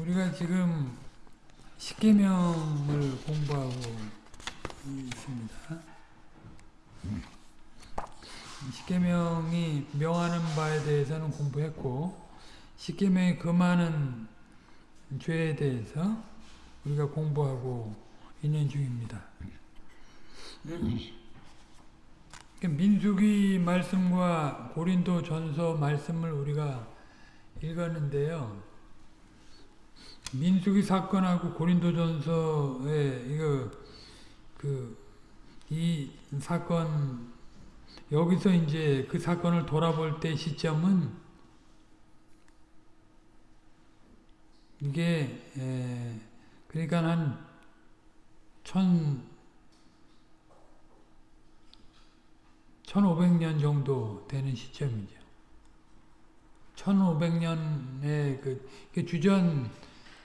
우리가 지금 십계명을 공부하고 있습니다. 십계명이 명하는 바에 대해서는 공부했고 십계명이 금하는 죄에 대해서 우리가 공부하고 있는 중입니다. 민수기 말씀과 고린도 전서 말씀을 우리가 읽었는데요. 민수기 사건하고 고린도전서에 이거 그이 사건 여기서 이제 그 사건을 돌아볼 때 시점은 이게 에 그러니까 한 천 1500년 정도 되는 시점이죠. 1500년에 그 주전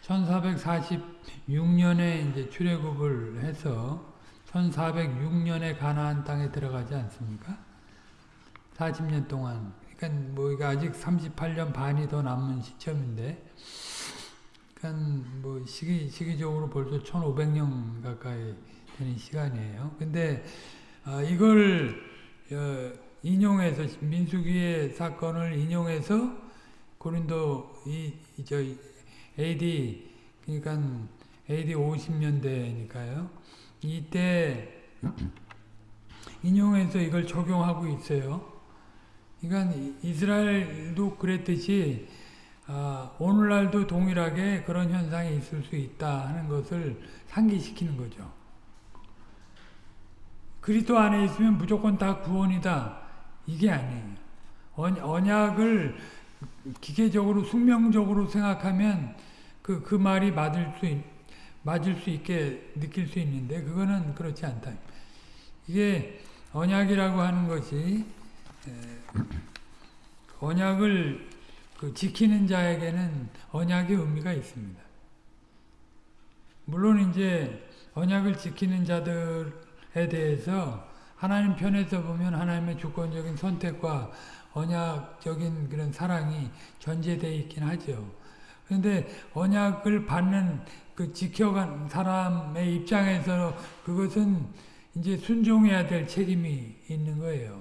1446년에 이제 출애굽을 해서 1406년에 가나안 땅에 들어가지 않습니까? 40년 동안. 그러니까 뭐 이거 아직 38년 반이 더 남은 시점인데 그러니까 뭐 시기 시기적으로 벌써 1500년 가까이 되는 시간이에요. 근데 어, 이걸 어, 인용해서 민수기의 사건을 인용해서 고린도 이저 AD 그러니까 AD 50년대니까요. 이때 인용해서 이걸 적용하고 있어요. 그러니까 이스라엘도 그랬듯이 아, 오늘날도 동일하게 그런 현상이 있을 수 있다 하는 것을 상기시키는 거죠. 그리스도 안에 있으면 무조건 다 구원이다. 이게 아니에요. 언약을 기계적으로 숙명적으로 생각하면 그, 그 말이 맞을 수, 있, 맞을 수 있게 느낄 수 있는데 그거는 그렇지 않다. 이게 언약이라고 하는 것이 언약을 그 지키는 자에게는 언약의 의미가 있습니다. 물론 이제 언약을 지키는 자들에 대해서 하나님 편에서 보면 하나님의 주권적인 선택과 언약적인 그런 사랑이 전제되어 있긴 하죠. 그런데 언약을 받는 그 지켜간 사람의 입장에서 그것은 이제 순종해야 될 책임이 있는 거예요.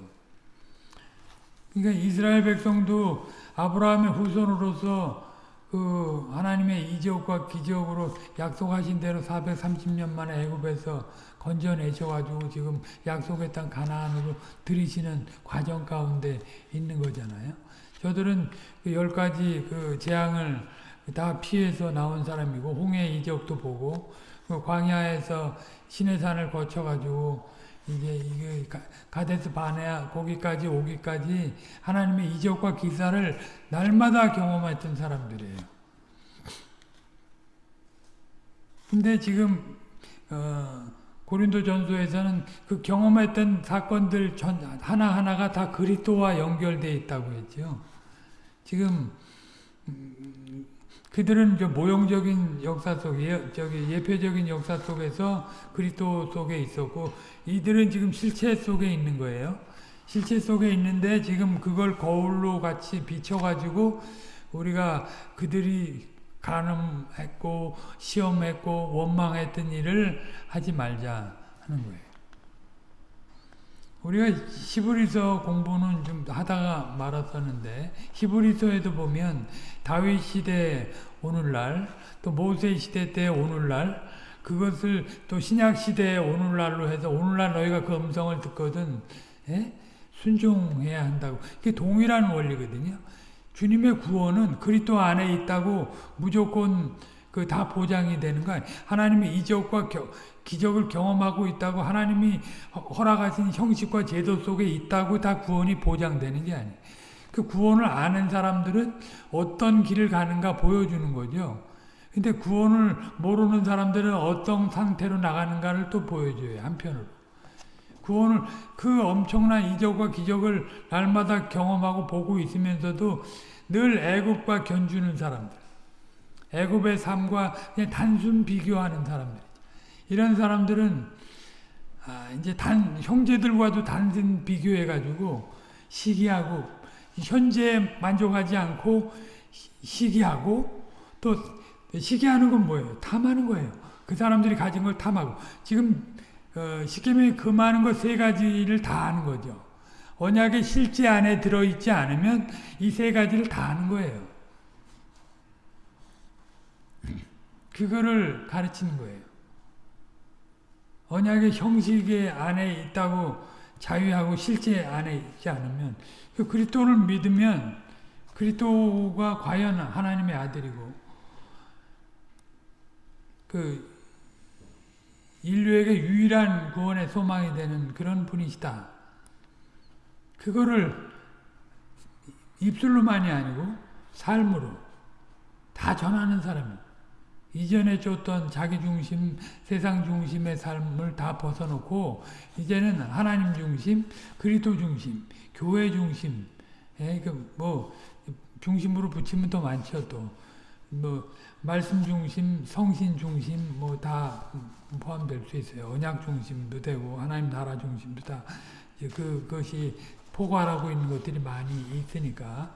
그러니까 이스라엘 백성도 아브라함의 후손으로서 그 하나님의 이적과 기적으로 약속하신 대로 430년 만에 애굽에서 건져내셔가지고 지금 약속의 땅 가나안으로 들이시는 과정 가운데 있는 거잖아요. 저들은 그 열 가지 그 재앙을 다 피해서 나온 사람이고 홍해 이적도 보고 그 광야에서 시내산을 거쳐가지고 이게 이게 가데스 바네아 거기까지 오기까지 하나님의 이적과 기사를 날마다 경험했던 사람들이에요. 근데 지금 어, 고린도 전서에서는 그 경험했던 사건들 전 하나 하나가 다 그리스도와 연결돼 있다고 했죠. 지금 음, 그들은 저 모형적인 역사 속에 저기 예표적인 역사 속에서 그리스도 속에 있었고 이들은 지금 실체 속에 있는 거예요. 실체 속에 있는데 지금 그걸 거울로 같이 비춰가지고 우리가 그들이 가늠했고 시험했고 원망했던 일을 하지 말자 하는 거예요. 우리가 히브리서 공부는 좀 하다가 말았었는데 히브리서에도 보면 다윗 시대 오늘날 또 모세 시대 때 오늘날 그것을 또 신약 시대 오늘날로 해서 오늘날 너희가 그 음성을 듣거든 예? 순종해야 한다고 이게 동일한 원리거든요. 주님의 구원은 그리스도 안에 있다고 무조건 그 다 보장이 되는 거 아니에요. 하나님의 이적과 겨, 기적을 경험하고 있다고 하나님이 허락하신 형식과 제도 속에 있다고 다 구원이 보장되는 게 아니에요. 그 구원을 아는 사람들은 어떤 길을 가는가 보여주는 거죠. 근데 구원을 모르는 사람들은 어떤 상태로 나가는가를 또 보여줘요. 한편으로. 구원을 그 엄청난 이적과 기적을 날마다 경험하고 보고 있으면서도 늘 애굽과 견주는 사람들. 애굽의 삶과 그냥 단순 비교하는 사람들. 이런 사람들은 아, 이제 단 형제들과도 단순 비교해 가지고 시기하고 현재에 만족하지 않고 시기하고 또 시기하는 건 뭐예요? 탐하는 거예요. 그 사람들이 가진 걸 탐하고 지금 어, 십계명이 금하는 것 세 가지를 다 하는 거죠. 언약의 실제 안에 들어있지 않으면 이 세 가지를 다 하는 거예요. 그거를 가르치는 거예요. 언약의 형식의 안에 있다고 자유하고 실제 안에 있지 않으면 그 그리스도를 믿으면 그리스도가 과연 하나님의 아들이고 그 인류에게 유일한 구원의 소망이 되는 그런 분이시다. 그거를 입술로만이 아니고 삶으로 다 전하는 사람이 이전에 줬던 자기 중심, 세상 중심의 삶을 다 벗어놓고 이제는 하나님 중심, 그리스도 중심, 교회 중심, 예, 그뭐 중심으로 붙이면 더 많죠 또. 뭐 말씀 중심, 성신 중심 뭐 다 포함될 수 있어요. 언약 중심도 되고 하나님 나라 중심도 다 그것이 포괄하고 있는 것들이 많이 있으니까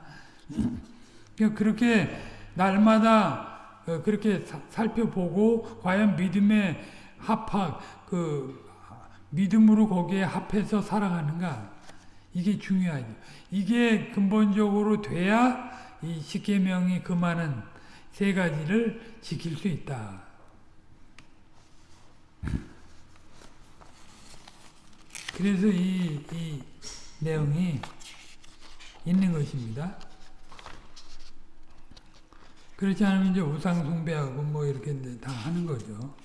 그렇게 날마다 그렇게 살펴보고 과연 믿음에 합학 그 믿음으로 거기에 합해서 살아가는가 이게 중요하죠. 이게 근본적으로 돼야 이 십계명이 그 많은 세 가지를 지킬 수 있다. 그래서 이, 이 내용이 있는 것입니다. 그렇지 않으면 이제 우상 숭배하고 뭐 이렇게 다 하는 거죠.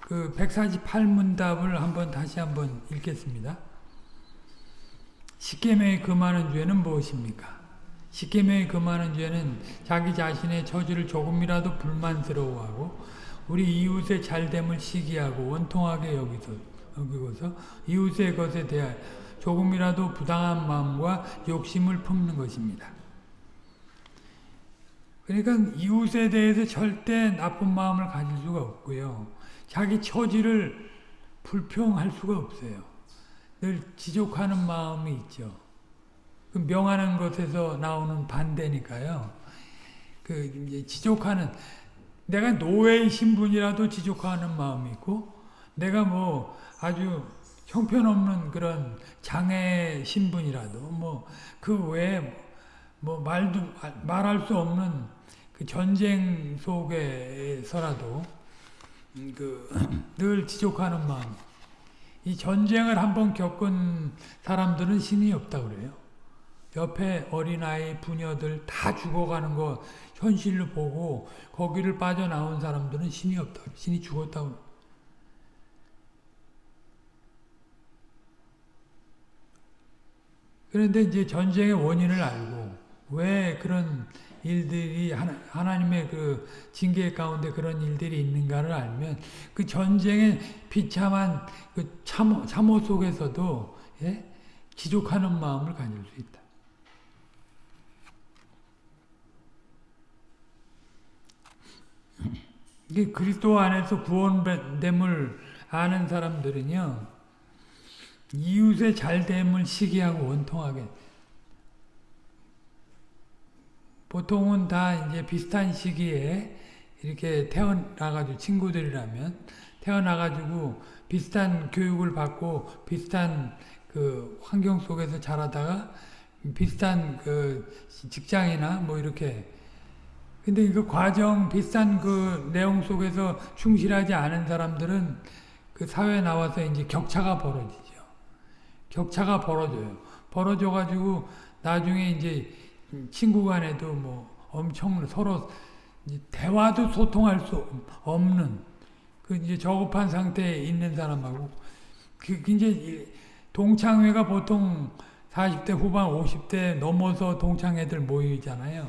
그 148문답을 한번 다시 한번 읽겠습니다. 십계명이 금하는 죄는 무엇입니까? 십계명이 금하는 죄는 자기 자신의 처지를 조금이라도 불만스러워하고 우리 이웃의 잘됨을 시기하고 원통하게 여기서, 여기고서 이웃의 것에 대하여 조금이라도 부당한 마음과 욕심을 품는 것입니다. 그러니까 이웃에 대해서 절대 나쁜 마음을 가질 수가 없고요. 자기 처지를 불평할 수가 없어요. 늘 지족하는 마음이 있죠. 그 명하는 것에서 나오는 반대니까요. 그 이제 지족하는 내가 노예의 신분이라도 지족하는 마음이 있고 내가 뭐 아주 형편없는 그런 장애 신분이라도 뭐 그 외에 뭐 말도 말할 수 없는 그 전쟁 속에서라도 음, 그늘 지족하는 마음. 이 전쟁을 한번 겪은 사람들은 신이 없다 그래요. 옆에 어린아이, 부녀들 다 죽어가는 거 현실로 보고 거기를 빠져나온 사람들은 신이 없다. 신이 죽었다고. 그런데 이제 전쟁의 원인을 알고 왜 그런 일들이 하나, 님의 그 징계 가운데 그런 일들이 있는가를 알면 그 전쟁의 비참한 그 참호, 참호 속에서도 예? 지족하는 마음을 가질 수 있다. 그리스도 안에서 구원됨을 아는 사람들은요 이웃의 잘됨을 시기하고 원통하게 보통은 다 이제 비슷한 시기에 이렇게 태어나가지고 친구들이라면 태어나가지고 비슷한 교육을 받고 비슷한 그 환경 속에서 자라다가 비슷한 그 직장이나 뭐 이렇게 근데 그 과정 비슷한 그 내용 속에서 충실하지 않은 사람들은 그 사회에 나와서 이제 격차가 벌어지죠. 격차가 벌어져요. 벌어져 가지고 나중에 이제 친구 간에도 뭐 엄청 서로 대화도 소통할 수 없는 그 이제 저급한 상태에 있는 사람하고 그 이제 동창회가 보통 40대 후반 50대 넘어서 동창회들 모이잖아요.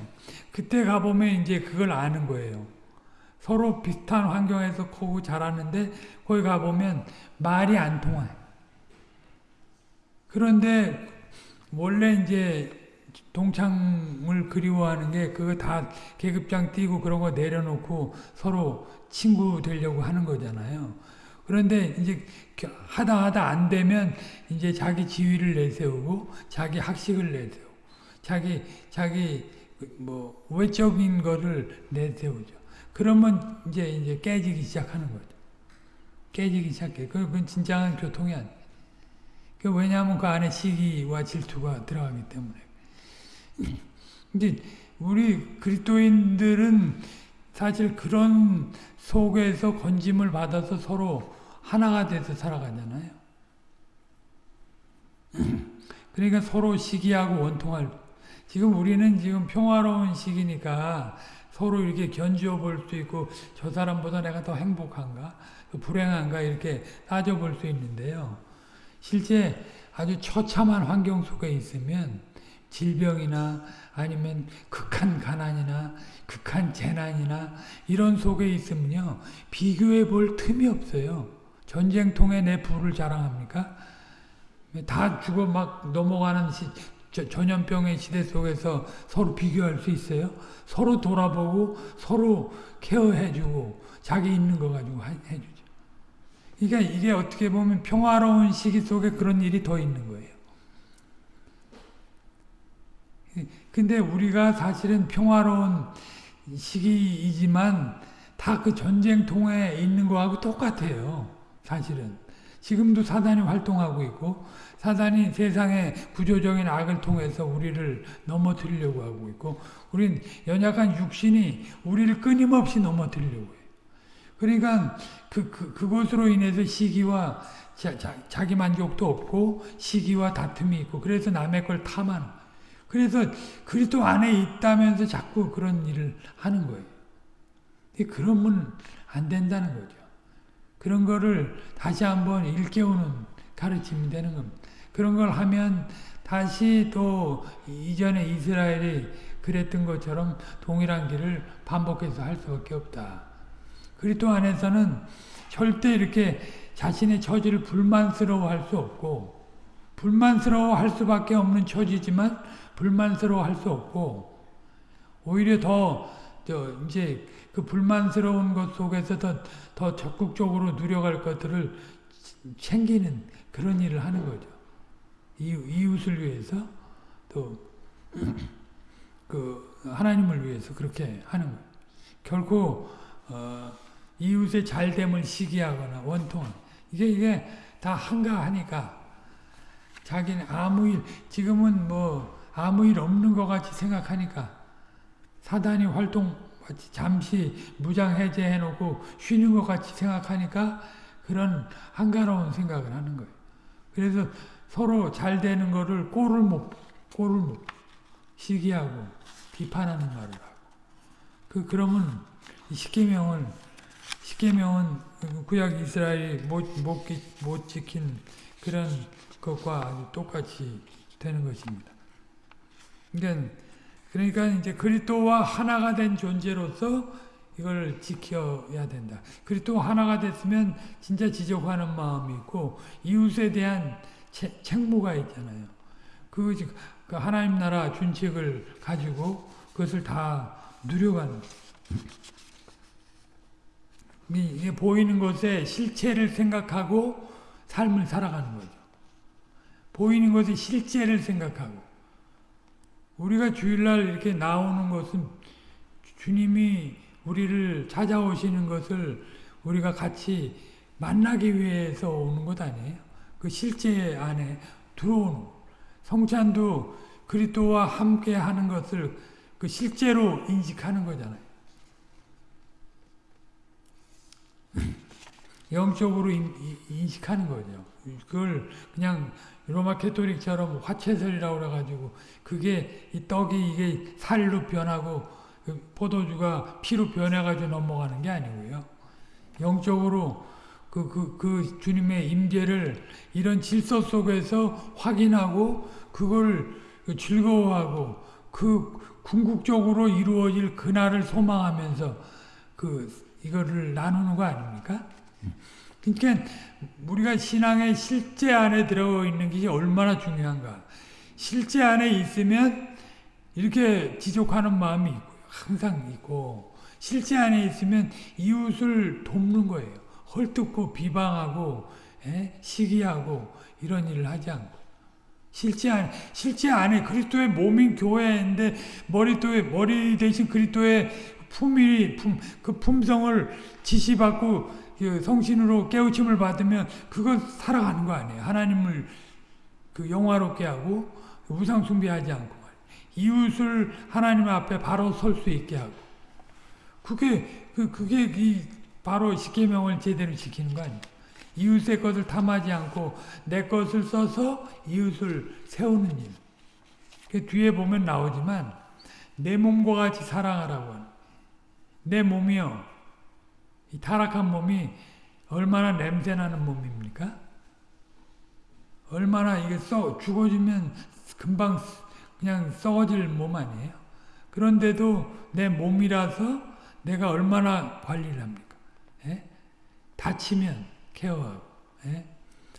그때 가보면 이제 그걸 아는 거예요. 서로 비슷한 환경에서 크고 자랐는데 거기 가보면 말이 안 통해요. 그런데 원래 이제 동창을 그리워하는 게 그거 다 계급장 띄고 그런 거 내려놓고 서로 친구 되려고 하는 거잖아요. 그런데 이제 하다 하다 안 되면 이제 자기 지위를 내세우고 자기 학식을 내세우고 자기 자기 뭐 외적인 거를 내세우죠. 그러면 이제 이제 깨지기 시작하는 거죠. 깨지기 시작해. 그건 진정한 교통이 아니에요. 그 왜냐하면 그 안에 시기와 질투가 들어가기 때문에. 근데 우리 그리스도인들은 사실 그런 속에서 건짐을 받아서 서로 하나가 돼서 살아가잖아요. 그러니까 서로 시기하고 원통할 지금 우리는 지금 평화로운 시기니까 서로 이렇게 견주어 볼 수 있고 저 사람보다 내가 더 행복한가 불행한가 이렇게 따져 볼 수 있는데요. 실제 아주 처참한 환경 속에 있으면 질병이나 아니면 극한 가난이나 극한 재난이나 이런 속에 있으면요. 비교해 볼 틈이 없어요. 전쟁통에 내 부를 자랑합니까? 다 죽어 막 넘어가는 시, 전염병의 시대 속에서 서로 비교할 수 있어요? 서로 돌아보고 서로 케어해주고 자기 있는 거 가지고 해주죠. 그러니까 이게 어떻게 보면 평화로운 시기 속에 그런 일이 더 있는 거예요. 근데 우리가 사실은 평화로운 시기이지만 다 그 전쟁통에 있는 거하고 똑같아요. 사실은. 지금도 사단이 활동하고 있고 사단이 세상의 구조적인 악을 통해서 우리를 넘어뜨리려고 하고 있고 우린 연약한 육신이 우리를 끊임없이 넘어뜨리려고 해요. 그러니까 그, 그, 그것으로 인해서 시기와 자, 자, 자 기 만족도 없고 시기와 다툼이 있고 그래서 남의 걸 탐하는 그래서 그리스도 안에 있다면서 자꾸 그런 일을 하는 거예요. 그러면 안 된다는 거죠. 그런 거를 다시 한번 일깨우는 가르침이 되는 겁니다. 그런 걸 하면 다시 또 이전에 이스라엘이 그랬던 것처럼 동일한 길을 반복해서 할 수밖에 없다. 그리스도 안에서는 절대 이렇게 자신의 처지를 불만스러워 할 수 없고 불만스러워 할 수밖에 없는 처지지만 불만스러워 할 수 없고 오히려 더 이제 그 불만스러운 것 속에서 더, 더 적극적으로 누려갈 것들을 챙기는 그런 일을 하는 거죠. 이웃을 위해서 또 그 하나님을 위해서 그렇게 하는 거예요. 결코 어, 이웃의 잘됨을 시기하거나 원통 이게 이게 다 한가하니까 자기는 아무 일 지금은 뭐 아무 일 없는 것 같이 생각하니까 사단이 활동 잠시 무장 해제해 놓고 쉬는 것 같이 생각하니까 그런 한가로운 생각을 하는 거예요. 그래서 서로 잘 되는 거를 꼴을 못, 꼴을 못, 시기하고 비판하는 말을 하고. 그, 그러면 십계명은, 십계명은 구약 이스라엘이 못, 못, 못 지킨 그런 것과 아주 똑같이 되는 것입니다. 그러니까, 그러니까 이제 그리스도와 하나가 된 존재로서 이걸 지켜야 된다. 그리스도 하나가 됐으면 진짜 지적하는 마음이 있고 이웃에 대한 채, 책무가 있잖아요. 그, 그 하나님 나라 준칙을 가지고 그것을 다 누려가는 이 보이는 것에 실체를 생각하고 삶을 살아가는 거죠. 보이는 것에 실제를 생각하고 우리가 주일날 이렇게 나오는 것은 주님이 우리를 찾아오시는 것을 우리가 같이 만나기 위해서 오는 것 아니에요? 그 실제 안에 들어오는 성찬도 그리스도와 함께 하는 것을 그 실제로 인식하는 거잖아요. 영적으로 인, 식하는 거죠. 그걸 그냥 로마 캐토릭처럼 화채설이라고 그래가지고 그게 이 떡이 이게 살로 변하고 그 포도주가 피로 변해가지고 넘어가는 게 아니고요. 영적으로 그, 그, 그 주님의 임재를 이런 질서 속에서 확인하고 그걸 즐거워하고 그 궁극적으로 이루어질 그날을 소망하면서 그 이거를 나누는 거 아닙니까? 그러니까 우리가 신앙의 실제 안에 들어 있는 것이 얼마나 중요한가. 실제 안에 있으면 이렇게 지족하는 마음이 항상 있고 실제 안에 있으면 이웃을 돕는 거예요. 헐뜯고 비방하고 에? 시기하고 이런 일을 하지 않고 실제 안 실제 안에 그리스도의 몸인 교회인데 머리도에 머리 대신 그리스도의 품이 품, 그 품성을 지시받고 그 성신으로 깨우침을 받으면 그거 살아가는 거 아니에요. 하나님을 그 영화롭게 하고 우상 숭배하지 않고 이웃을 하나님 앞에 바로 설 수 있게 하고 그게 그 그게 이 바로 십계명을 제대로 지키는 거 아니에요. 이웃의 것을 탐하지 않고 내 것을 써서 이웃을 세우는 일. 그 뒤에 보면 나오지만 내 몸과 같이 사랑하라고 하는. 내 몸이요. 이 타락한 몸이 얼마나 냄새나는 몸입니까? 얼마나 이게 써 죽어지면 금방 그냥 썩어질 몸 아니에요? 그런데도 내 몸이라서 내가 얼마나 관리를 합니까? 예? 다치면 케어하고 예?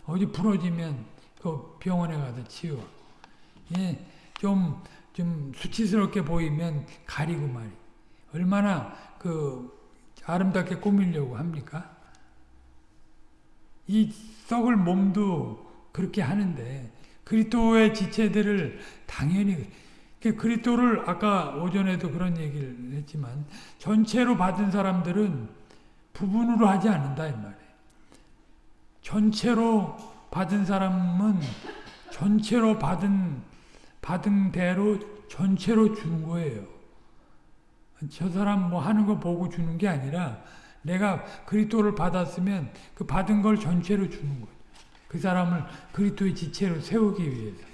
어디 부러지면 그 병원에 가서 치유하고 예? 좀, 좀 수치스럽게 보이면 가리고 말이 얼마나 그 아름답게 꾸미려고 합니까? 이 썩을 몸도 그렇게 하는데 그리스도의 지체들을 당연히 그리스도를 아까 오전에도 그런 얘기를 했지만 전체로 받은 사람들은 부분으로 하지 않는다 이 말이에요. 전체로 받은 사람은 전체로 받은 받은 대로 전체로 주는 거예요. 저 사람 뭐 하는 거 보고 주는 게 아니라 내가 그리스도를 받았으면 그 받은 걸 전체로 주는 거예요. 그 사람을 그리스도의 지체로 세우기 위해서.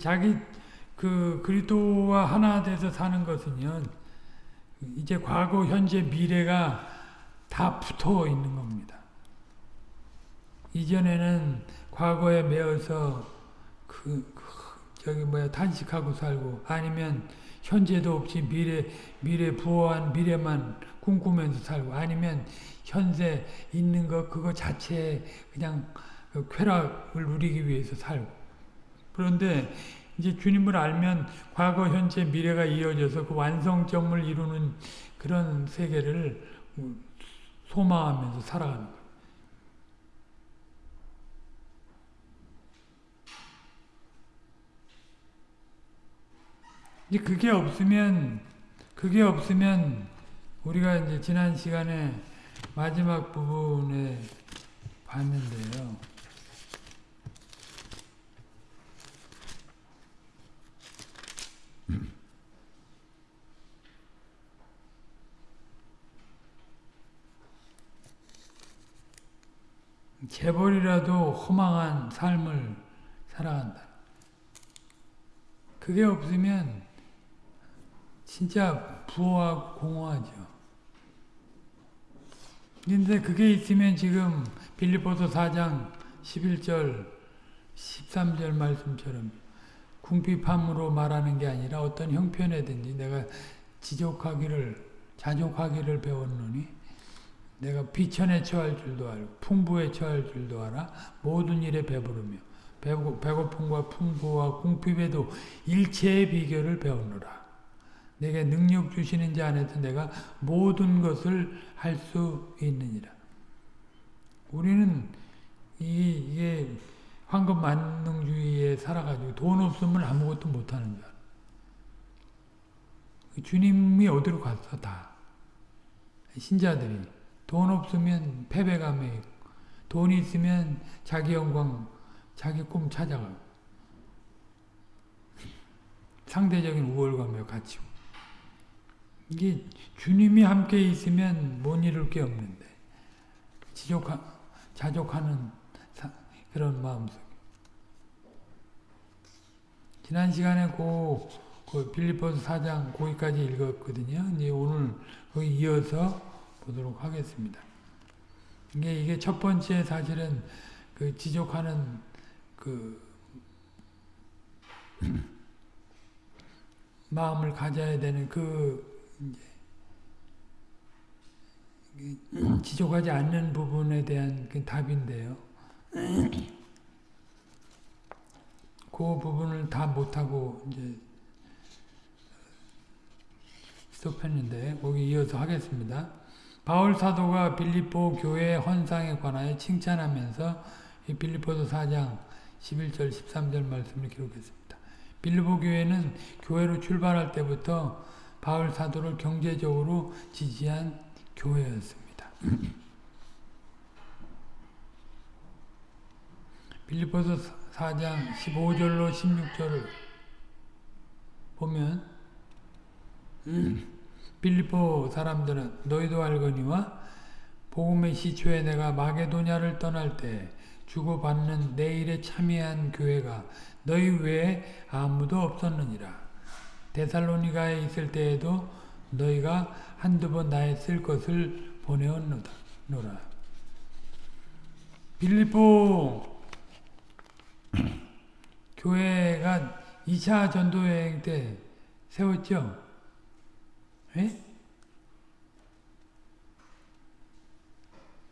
자기 그 그리스도와 하나 돼서 사는 것은요. 이제 과거, 현재, 미래가 다 붙어 있는 겁니다. 이전에는 과거에 매어서 그, 그 저기 뭐야 탄식하고 살고 아니면 현재도 없이 미래 미래 부호한 미래만 꿈꾸면서 살고 아니면 현재 있는 것 그거 자체에 그냥 그 쾌락을 누리기 위해서 살고 그런데 이제 주님을 알면 과거 현재 미래가 이어져서 그 완성점을 이루는 그런 세계를 소망하면서 살아가는 거예요. 그게 없으면 그게 없으면 우리가 이제 지난 시간에 마지막 부분에 봤는데요. 재벌이라도 허망한 삶을 살아간다. 그게 없으면 진짜 부호하고 공허하죠. 근데 그게 있으면 지금 빌리포서 4장 11절 13절 말씀처럼 궁핍함으로 말하는 게 아니라 어떤 형편에든지 내가 지족하기를 자족하기를 배웠노니 내가 비천에 처할 줄도 알고 풍부에 처할 줄도 알아 모든 일에 배부르며 배고픔과 풍부와 궁핍에도 일체의 비결을 배우노라. 내게 능력 주시는 자 안에서 내가 모든 것을 할 수 있느니라. 우리는 이, 이게 황금 만능주의에 살아가지고 돈 없으면 아무것도 못하는 줄 주님이 어디로 갔어 다. 신자들이 돈 없으면 패배감에 돈 있으면 자기 영광 자기 꿈 찾아가고 상대적인 우월감에 갇히고. 이게 주님이 함께 있으면 못 이룰 게 없는데 지족하, 자족하는 사, 그런 마음속. 지난 시간에 그, 그 빌리포스 4장 거기까지 읽었거든요. 이제 오늘 거기 이어서 보도록 하겠습니다. 이게 이게 첫 번째 사실은 그 지족하는 그 마음을 가져야 되는 그 지족하지 않는 부분에 대한 그 답인데요. 그 부분을 다 못하고 이제 스톱했는데 거기 이어서 하겠습니다. 바울 사도가 빌립보 교회 헌상에 관하여 칭찬하면서 이 빌립보서 4장 11절 13절 말씀을 기록했습니다. 빌립보 교회는 교회로 출발할 때부터 바울 사도를 경제적으로 지지한 교회였습니다. 빌립보서 4장 15절로 16절을 보면 빌립보 사람들은 너희도 알거니와 복음의 시초에 내가 마게도냐를 떠날 때 주고받는 내 일에 참여한 교회가 너희 외에 아무도 없었느니라. 데살로니가에 있을 때에도 너희가 한두 번 나에 쓸 것을 보내었노라. 빌립보 교회가 2차 전도여행 때 세웠죠? 예?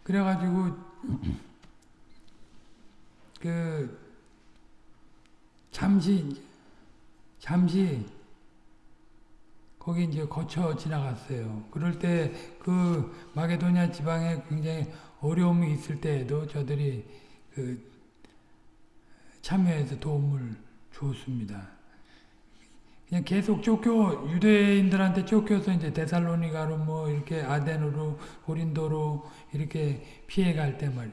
그래가지고 그 잠시 잠시 거기 이제 거쳐 지나갔어요. 그럴 때 그 마게도냐 지방에 굉장히 어려움이 있을 때에도 저들이 그 참여해서 도움을 줬습니다. 그냥 계속 쫓겨 유대인들한테 쫓겨서 이제 데살로니가로 뭐 이렇게 아덴으로 고린도로 이렇게 피해갈 때 말.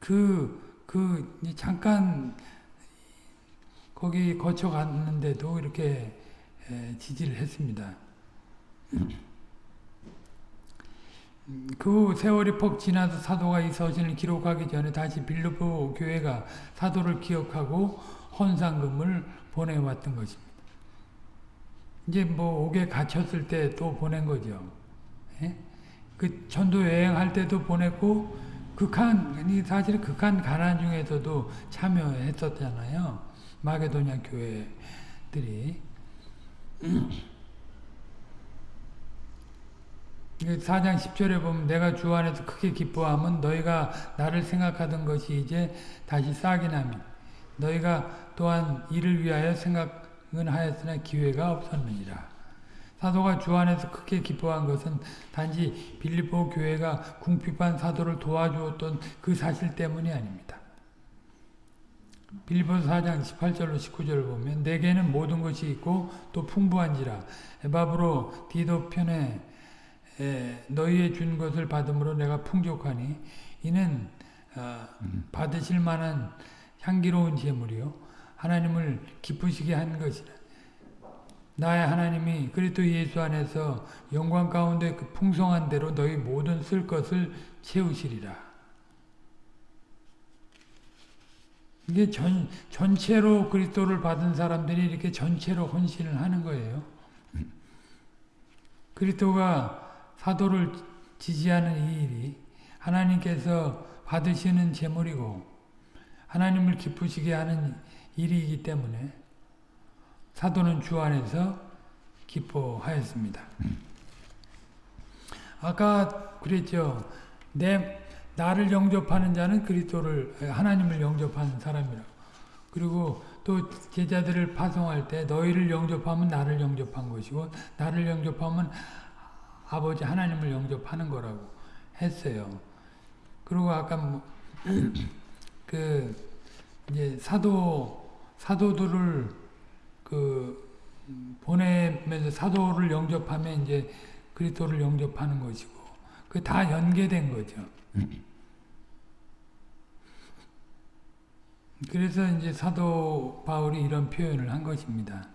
그, 그, 잠깐, 거기 거쳐 갔는데도 이렇게 지지를 했습니다. 그 세월이 퍽 지나서 사도가 이 서신을 기록하기 전에 다시 빌립보 교회가 사도를 기억하고 헌상금을 보내왔던 것입니다. 이제 뭐 옥에 갇혔을 때 또 보낸 거죠. 예? 그 전도 여행할 때도 보냈고 극한 사실 극한 가난 중에서도 참여했었잖아요. 마게도냐 교회들이 4장 10절에 보면 내가 주 안에서 크게 기뻐함은 너희가 나를 생각하던 것이 이제 다시 싹이 나미 너희가 또한 이를 위하여 생각은 하였으나 기회가 없었느니라. 사도가 주 안에서 크게 기뻐한 것은 단지 빌립보 교회가 궁핍한 사도를 도와주었던 그 사실 때문이 아닙니다. 빌립보서 4장 18절로 19절을 보면 내게는 모든 것이 있고 또 풍부한지라 에바브로 디도 편에 너희의 준 것을 받음으로 내가 풍족하니 이는 어, 받으실 만한 향기로운 제물이요 하나님을 기쁘시게 한 것이라 나의 하나님이 그리스도 예수 안에서 영광 가운데 그 풍성한 대로 너희 모든 쓸 것을 채우시리라. 이게 전, 전체로 그리스도를 받은 사람들이 이렇게 전체로 헌신을 하는 거예요. 그리스도가 사도를 지지하는 이 일이 하나님께서 받으시는 제물이고 하나님을 기쁘시게 하는 일이기 때문에 사도는 주 안에서 기뻐하였습니다. 아까 그랬죠. 내 나를 영접하는 자는 그리스도를 하나님을 영접하는 사람이라고. 그리고 또 제자들을 파송할 때 너희를 영접하면 나를 영접한 것이고 나를 영접하면 아버지 하나님을 영접하는 거라고 했어요. 그리고 아까 뭐, 그 이제 사도 사도들을 그 보내면서 사도를 영접하면 이제 그리스도를 영접하는 것이고 그 다 연계된 거죠. 그래서 이제 사도 바울이 이런 표현을 한 것입니다.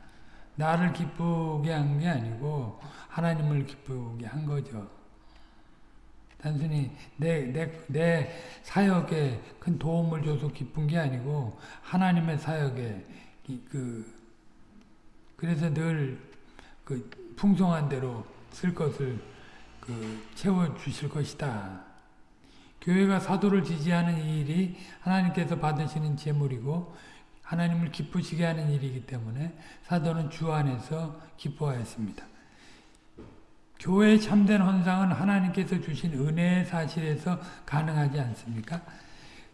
나를 기쁘게 한 게 아니고 하나님을 기쁘게 한 거죠. 단순히 내, 내, 내 사역에 큰 도움을 줘서 기쁜 게 아니고 하나님의 사역에 그 그래서 늘 그 풍성한 대로 쓸 것을 그 채워 주실 것이다. 교회가 사도를 지지하는 이 일이 하나님께서 받으시는 제물이고 하나님을 기쁘시게 하는 일이기 때문에 사도는 주 안에서 기뻐하였습니다. 교회의 참된 헌상은 하나님께서 주신 은혜의 사실에서 가능하지 않습니까?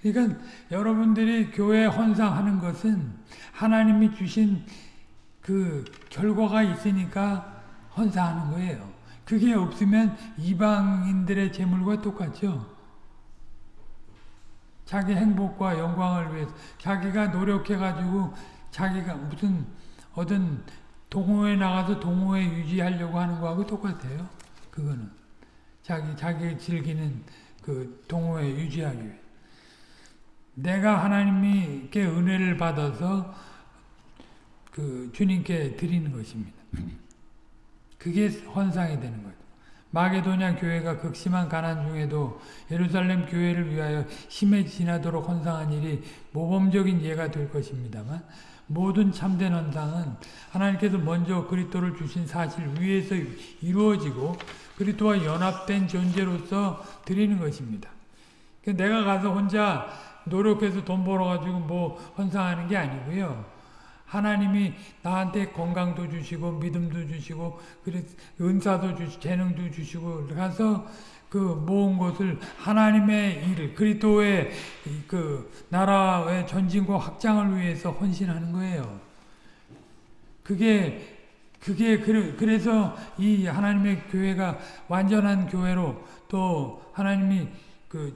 그러니까 여러분들이 교회 헌상하는 것은 하나님이 주신 그 결과가 있으니까 헌사하는 거예요. 그게 없으면 이방인들의 재물과 똑같죠. 자기 행복과 영광을 위해서 자기가 노력해가지고 자기가 무슨 어떤 동호회 나가서 동호회 유지하려고 하는 거하고 똑같아요. 그거는 자기 자기 즐기는 그 동호회 유지하기 위해 내가 하나님께 은혜를 받아서 그 주님께 드리는 것입니다. 그게 헌상이 되는 거죠. 마게도냐 교회가 극심한 가난 중에도 예루살렘 교회를 위하여 심해 지나도록 헌상한 일이 모범적인 예가 될 것입니다만 모든 참된 헌상은 하나님께서 먼저 그리스도를 주신 사실 위에서 이루어지고 그리스도와 연합된 존재로서 드리는 것입니다. 그러니까 내가 가서 혼자 노력해서 돈 벌어가지고 뭐 헌상하는 게 아니고요. 하나님이 나한테 건강도 주시고 믿음도 주시고 그래 은사도 주시고 재능도 주시고 가서 그 모은 것을 하나님의 일 그리스도의 그 나라의 전진과 확장을 위해서 헌신하는 거예요. 그게 그게 그래서 이 하나님의 교회가 완전한 교회로 또 하나님이 그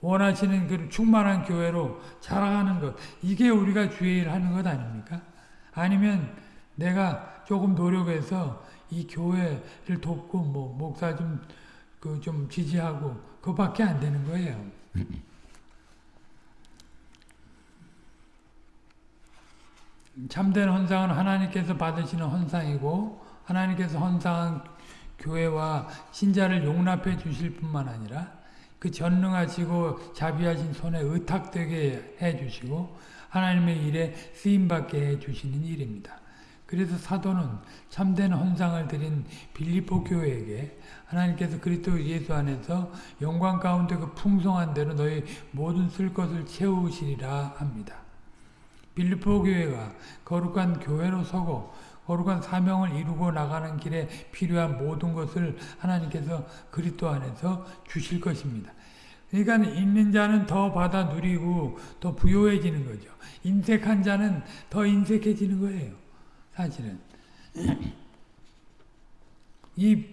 원하시는 그 충만한 교회로 자라가는 것 이게 우리가 주의를 하는 것 아닙니까? 아니면 내가 조금 노력해서 이 교회를 돕고 뭐 목사 좀 그좀 그 지지하고 그밖에 안 되는 거예요. 참된 헌상은 하나님께서 받으시는 헌상이고 하나님께서 헌상한 교회와 신자를 용납해 주실 뿐만 아니라 그 전능하시고 자비하신 손에 의탁되게 해 주시고 하나님의 일에 쓰임받게 해 주시는 일입니다. 그래서 사도는 참된 헌상을 드린 빌리포 교회에게 하나님께서 그리스도 예수 안에서 영광 가운데 그 풍성한 대로 너희 모든 쓸 것을 채우시리라 합니다. 빌리포 교회가 거룩한 교회로 서고 거룩한 사명을 이루고 나가는 길에 필요한 모든 것을 하나님께서 그리스도 안에서 주실 것입니다. 그러니까 있는 자는 더 받아 누리고 더 부요해지는 거죠. 인색한 자는 더 인색해지는 거예요. 사실은. 이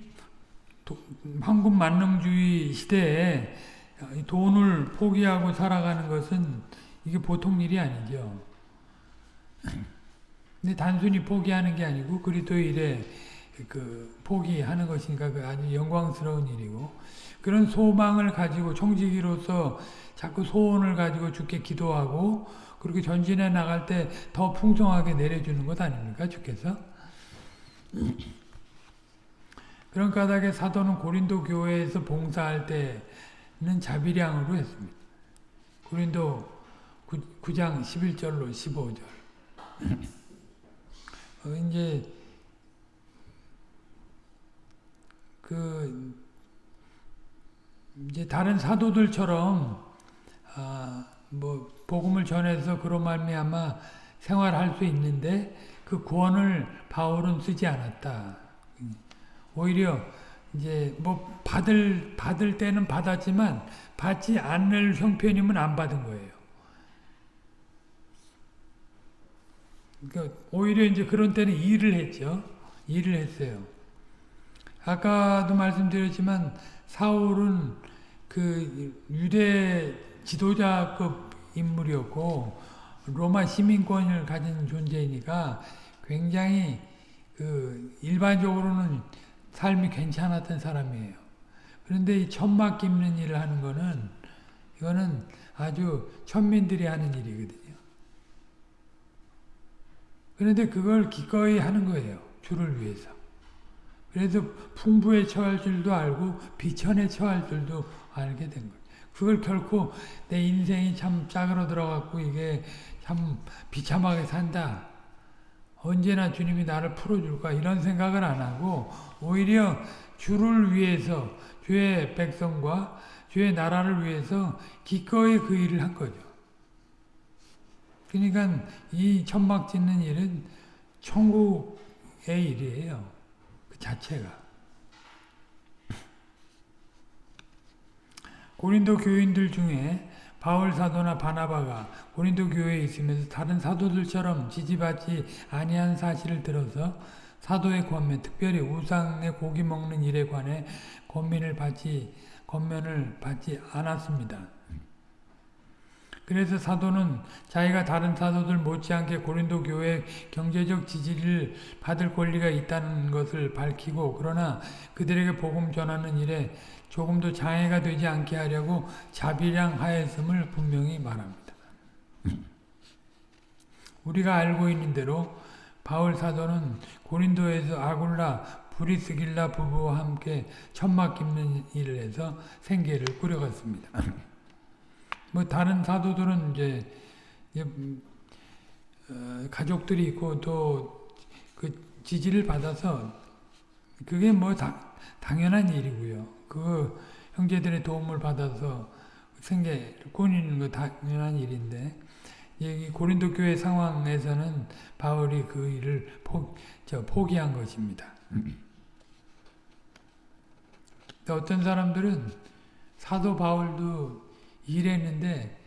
황금 만능주의 시대에 돈을 포기하고 살아가는 것은 이게 보통 일이 아니죠. 근데 단순히 포기하는 게 아니고 그리스도의 일에 그 포기하는 것이니까 그 아주 영광스러운 일이고 그런 소망을 가지고 청지기로서 자꾸 소원을 가지고 주께 기도하고 그렇게 전진해 나갈 때 더 풍성하게 내려주는 것 아닙니까? 주께서? 그런 까닭에 사도는 고린도 교회에서 봉사할 때는 자비량으로 했습니다. 고린도 9, 장 11절로 15절. 어, 이제 그 이제 다른 사도들처럼 아, 뭐 복음을 전해서 그런 말미암아 생활할 수 있는데 그 구원을 바울은 쓰지 않았다. 오히려 이제 뭐 받을 받을 때는 받았지만 받지 않을 형편이면 안 받은 거예요. 그러니까 오히려 이제 그런 때는 일을 했죠. 일을 했어요. 아까도 말씀드렸지만 사울은 그 유대 지도자급 인물이었고 로마 시민권을 가진 존재이니까 굉장히 그 일반적으로는 삶이 괜찮았던 사람이에요. 그런데 이 천막 깁는 일을 하는 거는 이거는 아주 천민들이 하는 일이거든요. 그런데 그걸 기꺼이 하는 거예요. 주를 위해서. 그래서 풍부에 처할 줄도 알고 비천에 처할 줄도 알게 된 거예요. 그걸 결코 내 인생이 참 짝으로 들어갔고 이게 참 비참하게 산다. 언제나 주님이 나를 풀어줄까 이런 생각을 안 하고 오히려 주를 위해서 주의 백성과 주의 나라를 위해서 기꺼이 그 일을 한 거죠. 그러니까 이 천막 짓는 일은 천국의 일이에요. 그 자체가. 고린도 교인들 중에 바울 사도나 바나바가 고린도 교회에 있으면서 다른 사도들처럼 지지받지 아니한 사실을 들어서 사도의 권면, 특별히 우상의 고기 먹는 일에 관해 권면을 받지 권면을 받지 않았습니다. 그래서 사도는 자기가 다른 사도들 못지않게 고린도 교회 경제적 지지를 받을 권리가 있다는 것을 밝히고 그러나 그들에게 복음 전하는 일에 조금도 장애가 되지 않게 하려고 자비량 하였음을 분명히 말합니다. 우리가 알고 있는 대로 바울 사도는 고린도에서 아굴라 브리스길라 부부와 함께 천막 깁는 일을 해서 생계를 꾸려갔습니다. 뭐 다른 사도들은 이제 어, 가족들이 있고 또 그 지지를 받아서 그게 뭐 다, 당연한 일이고요. 그 형제들의 도움을 받아서 생계를 꾸리는 거 당연한 일인데 이 고린도 교회 상황에서는 바울이 그 일을 포, 저, 포기한 것입니다. 어떤 사람들은 사도 바울도 일했는데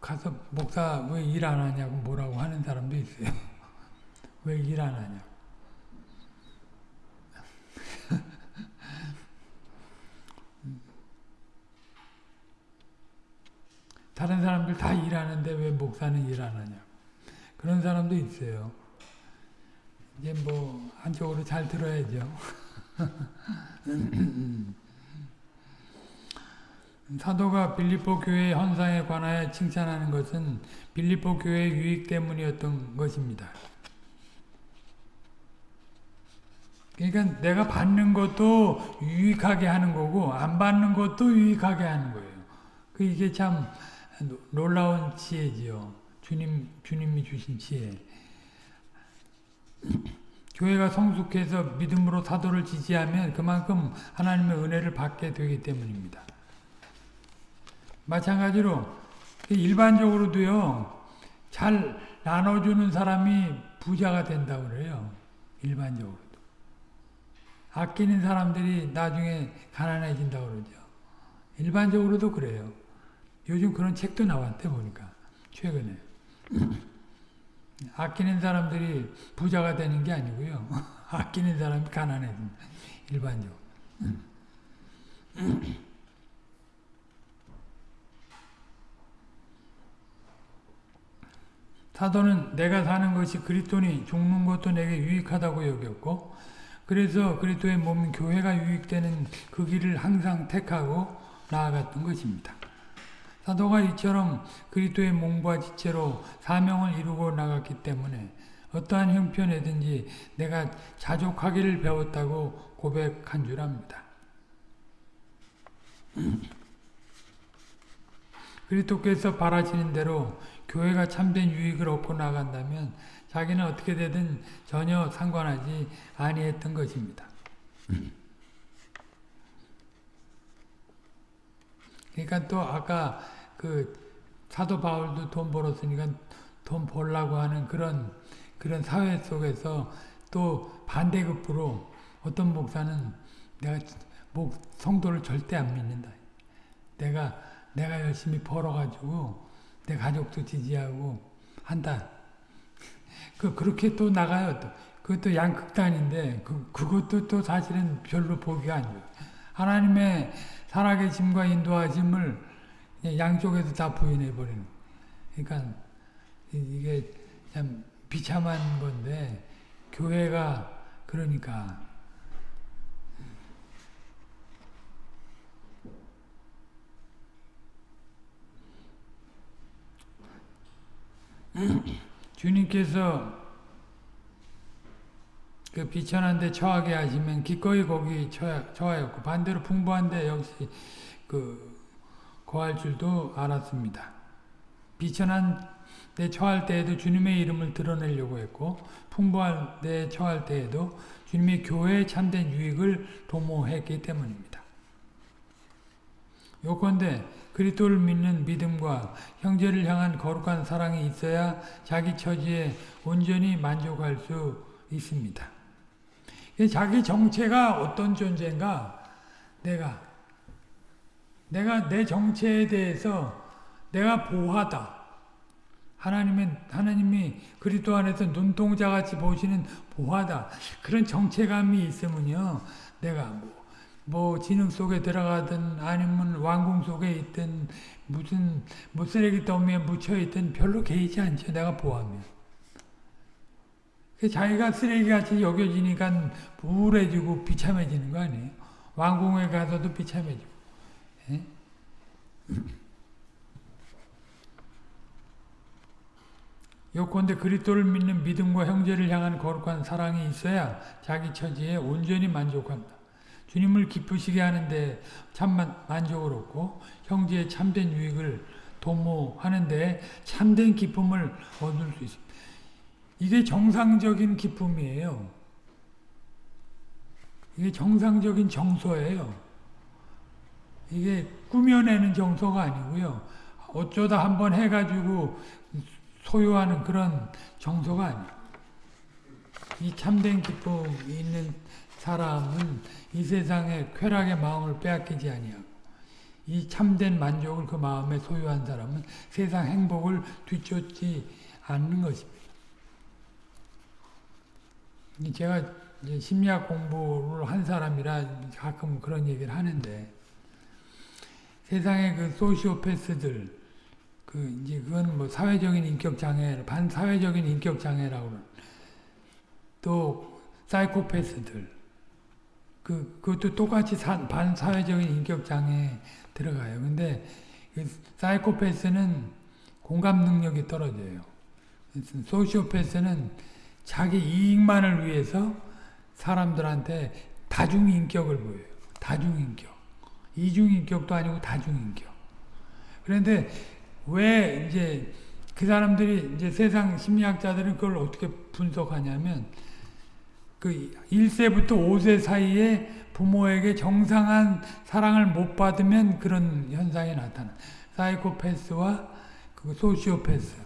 가서 목사 왜 일 안 하냐고 뭐라고 하는 사람도 있어요. 왜 일 안 하냐고. 다른 사람들 다 일하는데 왜 목사는 일 안 하냐고. 그런 사람도 있어요. 이제 뭐 한쪽으로 잘 들어야죠. 사도가 빌립보 교회의 헌상에 관하여 칭찬하는 것은 빌립보 교회의 유익 때문이었던 것입니다. 그러니까 내가 받는 것도 유익하게 하는 거고 안 받는 것도 유익하게 하는 거예요. 그 이게 참 놀라운 지혜지요. 주님 주님이 주신 지혜. 교회가 성숙해서 믿음으로 사도를 지지하면 그만큼 하나님의 은혜를 받게 되기 때문입니다. 마찬가지로 일반적으로도요. 잘 나눠주는 사람이 부자가 된다고 그래요. 일반적으로도. 아끼는 사람들이 나중에 가난해진다고 그러죠. 일반적으로도 그래요. 요즘 그런 책도 나왔대 보니까 최근에. 아끼는 사람들이 부자가 되는 게 아니고요. 아끼는 사람이 가난해진다. 일반적으로. 사도는 내가 사는 것이 그리스도니 죽는 것도 내게 유익하다고 여겼고 그래서 그리스도의 몸 교회가 유익되는 그 길을 항상 택하고 나아갔던 것입니다. 사도가 이처럼 그리스도의 몸과 지체로 사명을 이루고 나갔기 때문에 어떠한 형편에든지 내가 자족하기를 배웠다고 고백한 줄 압니다. 그리스도께서 바라시는 대로 교회가 참된 유익을 얻고 나간다면 자기는 어떻게 되든 전혀 상관하지 아니했던 것입니다. 그러니까 또 아까 그 사도 바울도 돈 벌었으니까 돈 벌라고 하는 그런 그런 사회 속에서 또 반대급부로 어떤 목사는 내가 목 성도를 절대 안 믿는다. 내가 내가 열심히 벌어가지고 내 가족도 지지하고 한다. 그 그렇게 또 나가요. 또. 그것도 양극단인데 그 그것도 또 사실은 별로 보기가 안 좋아요. 하나님의 살아계심과 인도하심을 양쪽에서 다 부인해 버리는. 그러니까 이게 참 비참한 건데 교회가 그러니까 주님께서 그 비천한데 처하게 하시면 기꺼이 거기 처하, 처하였고 반대로 풍부한데 역시 그 거할 줄도 알았습니다. 비천한 데 처할 때에도 주님의 이름을 드러내려고 했고 풍부한 데 처할 때에도 주님의 교회에 참된 유익을 도모했기 때문입니다. 요건데 그리스도를 믿는 믿음과 형제를 향한 거룩한 사랑이 있어야 자기 처지에 온전히 만족할 수 있습니다. 자기 정체가 어떤 존재인가? 내가 내가 내 정체에 대해서 내가 보하다. 하나님은 하나님이 그리스도 안에서 눈동자 같이 보시는 보하다. 그런 정체감이 있으면요. 내가 뭐, 뭐 진흙 속에 들어가든 아니면 왕궁 속에 있든 무슨 뭐 쓰레기 더미에 묻혀 있든 별로 개의치 않죠. 내가 보하면. 자기가 쓰레기같이 여겨지니까 우울해지고 비참해지는 거 아니에요. 왕궁에 가서도 비참해지고. 예? 요컨대 그리스도를 믿는 믿음과 형제를 향한 거룩한 사랑이 있어야 자기 처지에 온전히 만족한다. 주님을 기쁘시게 하는데 참 만족을 얻고 형제의 참된 유익을 도모하는데 참된 기쁨을 얻을 수 있습니다. 이게 정상적인 기쁨이에요. 이게 정상적인 정서예요. 이게 꾸며내는 정서가 아니고요. 어쩌다 한번 해가지고 소유하는 그런 정서가 아니에요. 이 참된 기쁨이 있는 사람은 이 세상의 쾌락의 마음을 빼앗기지 아니하고 이 참된 만족을 그 마음에 소유한 사람은 세상 행복을 뒤쫓지 않는 것입니다. 제가 심리학 공부를 한 사람이라 가끔 그런 얘기를 하는데 세상의 그 소시오패스들 그 이제 그건 뭐 사회적인 인격 장애, 반사회적인 인격 장애라고 또 사이코패스들 그 그것도 똑같이 사, 반사회적인 인격 장애 들어가요. 근데 그 사이코패스는 공감 능력이 떨어져요. 소시오패스는 자기 이익만을 위해서 사람들한테 다중인격을 보여요. 다중인격. 이중인격도 아니고 다중인격. 그런데 왜 이제 그 사람들이 이제 세상 심리학자들은 그걸 어떻게 분석하냐면 그 1세부터 5세 사이에 부모에게 정상한 사랑을 못 받으면 그런 현상이 나타나. 사이코패스와 그 소시오패스,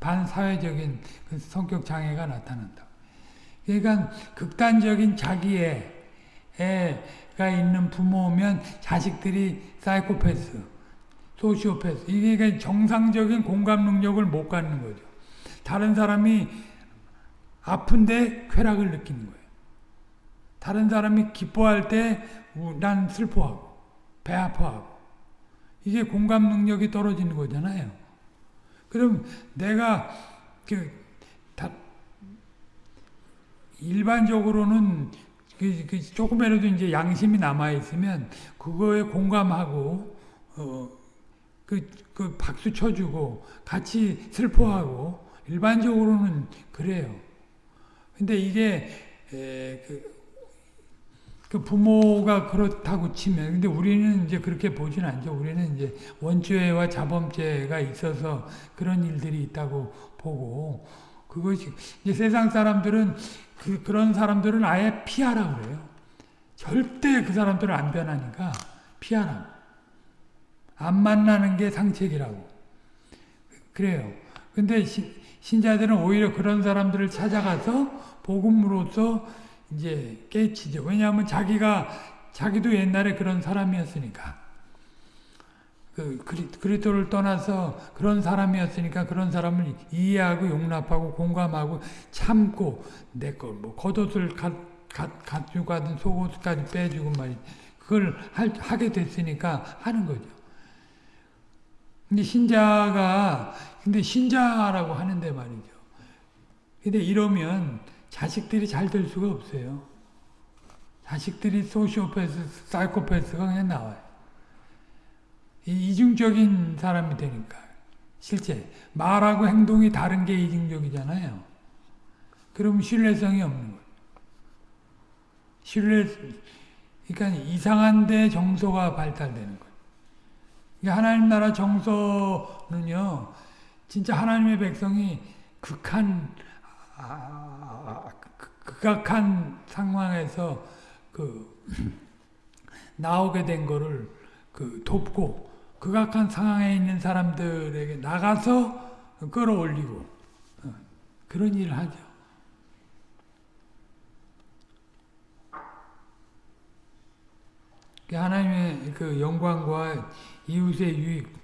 반사회적인 그 성격 장애가 나타난다. 그러니까 극단적인 자기애가 있는 부모면 자식들이 사이코패스, 소시오패스. 이게 정상적인 공감 능력을 못 갖는 거죠. 다른 사람이 아픈데 쾌락을 느끼는 거예요. 다른 사람이 기뻐할 때 난 슬퍼하고 배 아파하고 이게 공감 능력이 떨어지는 거잖아요. 그럼 내가 그 일반적으로는 그, 그 조금이라도 이제 양심이 남아 있으면 그거에 공감하고 어, 그, 그 박수 쳐주고 같이 슬퍼하고 일반적으로는 그래요. 근데 이게 에, 그, 그 부모가 그렇다고 치면 근데 우리는 이제 그렇게 보진 않죠. 우리는 이제 원죄와 자범죄가 있어서 그런 일들이 있다고 보고 그것이 이제 세상 사람들은 그, 그런 사람들은 아예 피하라 그래요. 절대 그 사람들은 안 변하니까 피하라. 안 만나는 게 상책이라고. 그래요. 근데 시, 신자들은 오히려 그런 사람들을 찾아가서 복음으로써 이제 깨치죠. 왜냐하면 자기가 자기도 옛날에 그런 사람이었으니까. 그 그리스도를 떠나서 그런 사람이었으니까 그런 사람을 이해하고 용납하고 공감하고 참고 내 걸뭐 겉옷을 가, 가, 가지고 가든 속옷까지 빼주고 말이 그걸 할, 하게 됐으니까 하는 거죠. 근데 신자가 근데 신자라고 하는데 말이죠. 근데 이러면 자식들이 잘 될 수가 없어요. 자식들이 소시오패스, 사이코패스가 그냥 나와요. 이중적인 사람이 되니까. 실제 말하고 행동이 다른 게 이중적이잖아요. 그럼 신뢰성이 없는 거예요. 신뢰, 그러니까 이상한데 정서가 발달되는 거예요. 하나님 나라 정서는요, 진짜 하나님의 백성이 극한, 아, 극악한 상황에서 그, 나오게 된 거를 그 돕고, 극악한 상황에 있는 사람들에게 나가서 끌어올리고 어, 그런 일을 하죠. 하나님의 그 영광과 이웃의 유익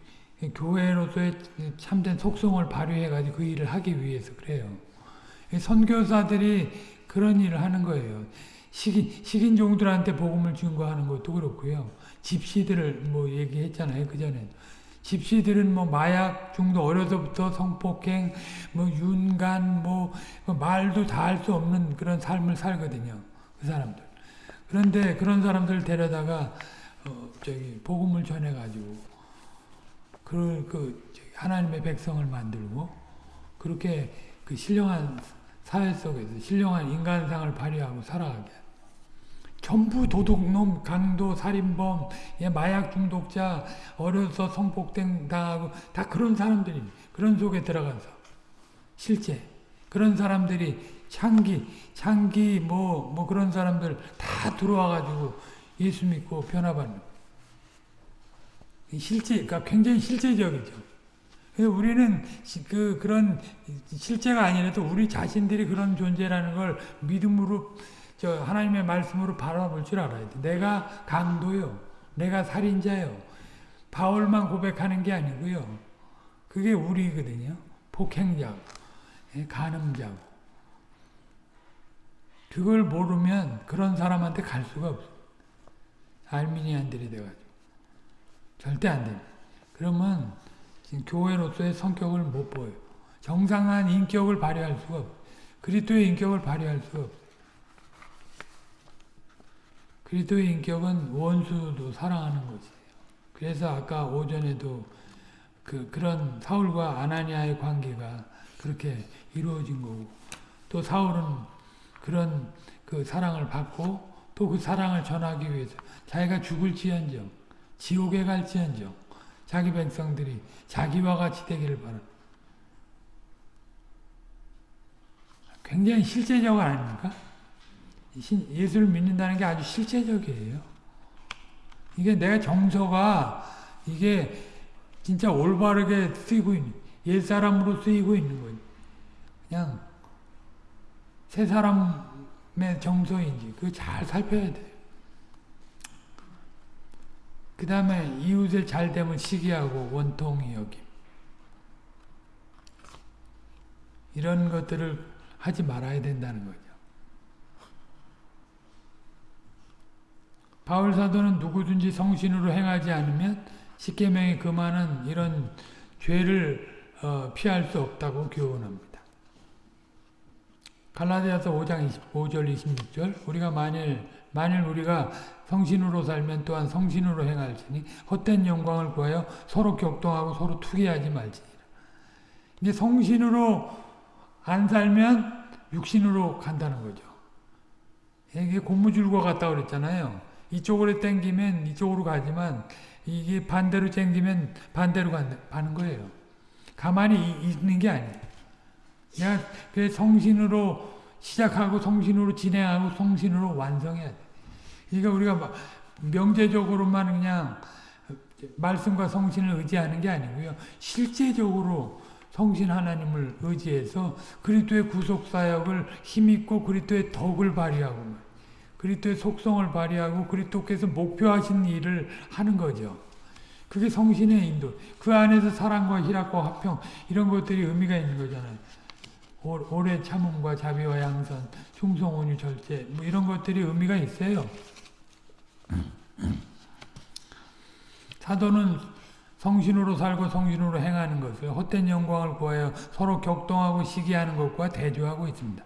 교회로서의 참된 속성을 발휘해가지고 그 일을 하기 위해서 그래요. 선교사들이 그런 일을 하는 거예요. 식인, 식인 종들한테 복음을 증거하는 것도 그렇고요. 집시들을 뭐 얘기했잖아요. 그 전에. 집시들은 뭐 마약 중도 어려서부터 성폭행, 뭐 윤간, 뭐 말도 다 할 수 없는 그런 삶을 살거든요. 그 사람들. 그런데 그런 사람들 데려다가 어 저기 복음을 전해 가지고 그, 그 하나님의 백성을 만들고 그렇게 그 신령한 사회 속에서 신령한 인간상을 발휘하고 살아가게. 전부 도둑놈, 강도, 살인범, 예, 마약 중독자, 어려서 성폭행 당하고 다 그런 사람들이 그런 속에 들어가서 실제 그런 사람들이 창기, 창기 뭐, 뭐 그런 사람들 다 들어와 가지고 예수 믿고 변화받는. 실제, 그러니까 굉장히 실제적이죠. 우리는 그, 그런 실제가 아니라도 우리 자신들이 그런 존재라는 걸 믿음으로 저 하나님의 말씀으로 바라볼 줄 알아야 돼. 내가 강도요. 내가 살인자요. 바울만 고백하는 게 아니고요. 그게 우리거든요. 폭행자고, 예, 간음자고. 그걸 모르면 그런 사람한테 갈 수가 없어. 알미니안들이 돼가지고. 절대 안 됩니다. 그러면 교회로서의 성격을 못 보여요. 정상한 인격을 발휘할 수가 없어요. 그리스도의 인격을 발휘할 수가 없어요. 그리스도의 인격은 원수도 사랑하는 것이에요. 그래서 아까 오전에도 그 그런 사울과 아나니아의 관계가 그렇게 이루어진 거고 또 사울은 그런 그 사랑을 받고 또 그 사랑을 전하기 위해서 자기가 죽을지언정 지옥에 갈지언정 자기 백성들이 자기와 같이 되기를 바라. 굉장히 실제적 아닙니까? 예수를 믿는다는 게 아주 실제적이에요. 이게 내 정서가 이게 진짜 올바르게 쓰이고 있는, 옛사람으로 쓰이고 있는 거예요. 그냥 새 사람의 정서인지 그거 잘 살펴야 돼요. 그 다음에 이웃을 잘 되면 시기하고 원통이 여김. 이런 것들을 하지 말아야 된다는 거죠. 바울 사도는 누구든지 성신으로 행하지 않으면 십계명이 금하는 이런 죄를 어, 피할 수 없다고 교훈합니다. 갈라디아서 5장 25절 26절 우리가 만일 만일 우리가 성신으로 살면 또한 성신으로 행할지니 헛된 영광을 구하여 서로 격동하고 서로 투기하지 말지니라. 이제 성신으로 안 살면 육신으로 간다는 거죠. 이게 고무줄과 같다 그랬잖아요. 이쪽으로 땡기면 이쪽으로 가지만 이게 반대로 땡기면 반대로 가는 거예요. 가만히 있는 게 아니에요. 내가 그 성신으로 시작하고 성신으로 진행하고 성신으로 완성해야 돼. 그러니까 우리가 명제적으로만 그냥 말씀과 성신을 의지하는 게 아니고요. 실제적으로 성신 하나님을 의지해서 그리스도의 구속 사역을 힘있고 그리스도의 덕을 발휘하고 그리스도의 속성을 발휘하고 그리스도께서 목표하신 일을 하는 거죠. 그게 성신의 인도. 그 안에서 사랑과 희락과 화평 이런 것들이 의미가 있는 거잖아요. 오래 참음과 자비와 양선, 충성, 온유, 절제 뭐 이런 것들이 의미가 있어요. 사도는 성신으로 살고 성신으로 행하는 것을 헛된 영광을 구하여 서로 격동하고 시기하는 것과 대조하고 있습니다.